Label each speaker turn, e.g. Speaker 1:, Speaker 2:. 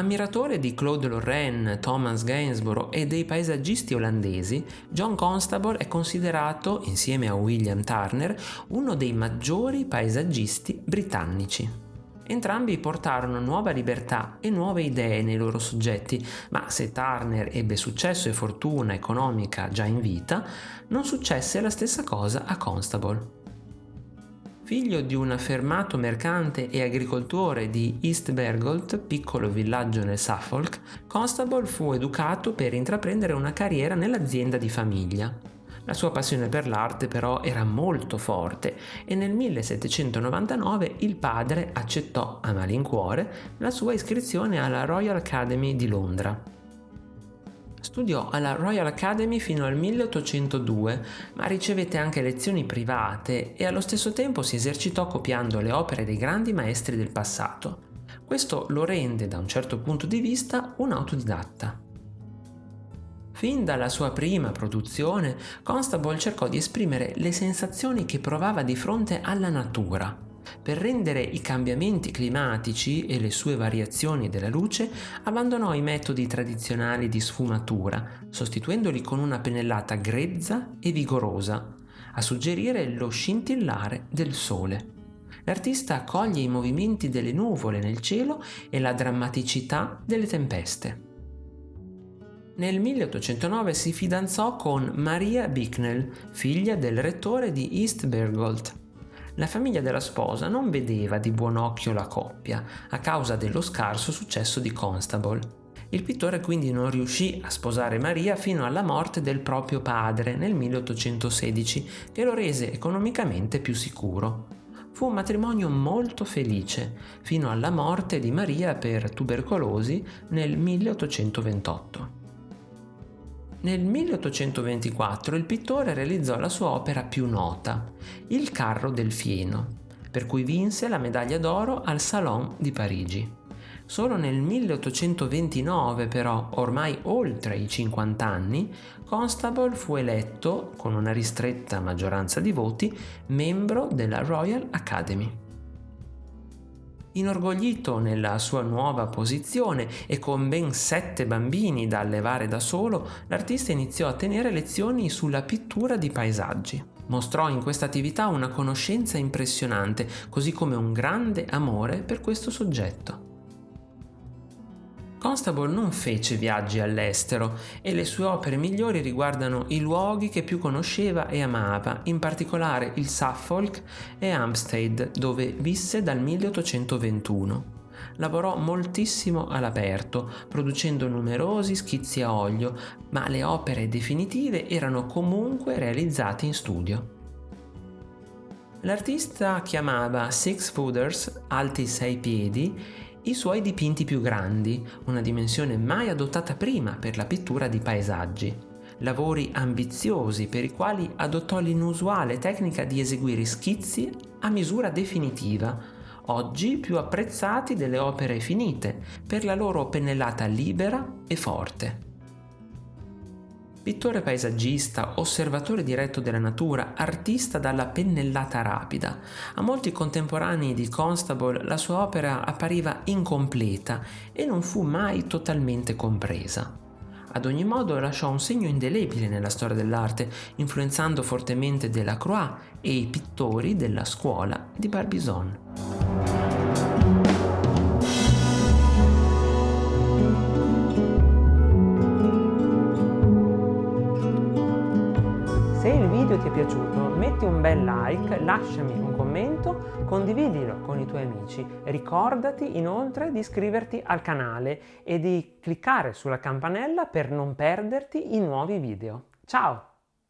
Speaker 1: Ammiratore di Claude Lorraine, Thomas Gainsborough e dei paesaggisti olandesi, John Constable è considerato, insieme a William Turner, uno dei maggiori paesaggisti britannici. Entrambi portarono nuova libertà e nuove idee nei loro soggetti, ma se Turner ebbe successo e fortuna economica già in vita, non successe la stessa cosa a Constable. Figlio di un affermato mercante e agricoltore di East Bergolt, piccolo villaggio nel Suffolk, Constable fu educato per intraprendere una carriera nell'azienda di famiglia. La sua passione per l'arte però era molto forte e nel 1799 il padre accettò a malincuore la sua iscrizione alla Royal Academy di Londra. Studiò alla Royal Academy fino al 1802, ma ricevette anche lezioni private e allo stesso tempo si esercitò copiando le opere dei grandi maestri del passato. Questo lo rende, da un certo punto di vista, un autodidatta. Fin dalla sua prima produzione, Constable cercò di esprimere le sensazioni che provava di fronte alla natura per rendere i cambiamenti climatici e le sue variazioni della luce, abbandonò i metodi tradizionali di sfumatura, sostituendoli con una pennellata grezza e vigorosa, a suggerire lo scintillare del sole. L'artista coglie i movimenti delle nuvole nel cielo e la drammaticità delle tempeste. Nel 1809 si fidanzò con Maria Bicknell, figlia del rettore di East Bergolt. La famiglia della sposa non vedeva di buon occhio la coppia a causa dello scarso successo di Constable. Il pittore quindi non riuscì a sposare Maria fino alla morte del proprio padre nel 1816, che lo rese economicamente più sicuro. Fu un matrimonio molto felice, fino alla morte di Maria per tubercolosi nel 1828. Nel 1824 il pittore realizzò la sua opera più nota, Il carro del fieno, per cui vinse la medaglia d'oro al Salon di Parigi. Solo nel 1829 però, ormai oltre i 50 anni, Constable fu eletto, con una ristretta maggioranza di voti, membro della Royal Academy. Inorgoglito nella sua nuova posizione e con ben sette bambini da allevare da solo, l'artista iniziò a tenere lezioni sulla pittura di paesaggi. Mostrò in questa attività una conoscenza impressionante, così come un grande amore per questo soggetto. Constable non fece viaggi all'estero e le sue opere migliori riguardano i luoghi che più conosceva e amava, in particolare il Suffolk e Hampstead, dove visse dal 1821 lavorò moltissimo all'aperto, producendo numerosi schizzi a olio, ma le opere definitive erano comunque realizzate in studio. L'artista chiamava Six Footers, alti sei piedi, i suoi dipinti più grandi, una dimensione mai adottata prima per la pittura di paesaggi. Lavori ambiziosi per i quali adottò l'inusuale tecnica di eseguire schizzi a misura definitiva, oggi più apprezzati delle opere finite per la loro pennellata libera e forte. Pittore paesaggista, osservatore diretto della natura, artista dalla pennellata rapida. A molti contemporanei di Constable la sua opera appariva incompleta e non fu mai totalmente compresa. Ad ogni modo lasciò un segno indelebile nella storia dell'arte, influenzando fortemente Delacroix e i pittori della scuola di Barbizon. Ti è piaciuto metti un bel like, lasciami un commento, condividilo con i tuoi amici. Ricordati inoltre di iscriverti al canale e di cliccare sulla campanella per non perderti i nuovi video. Ciao!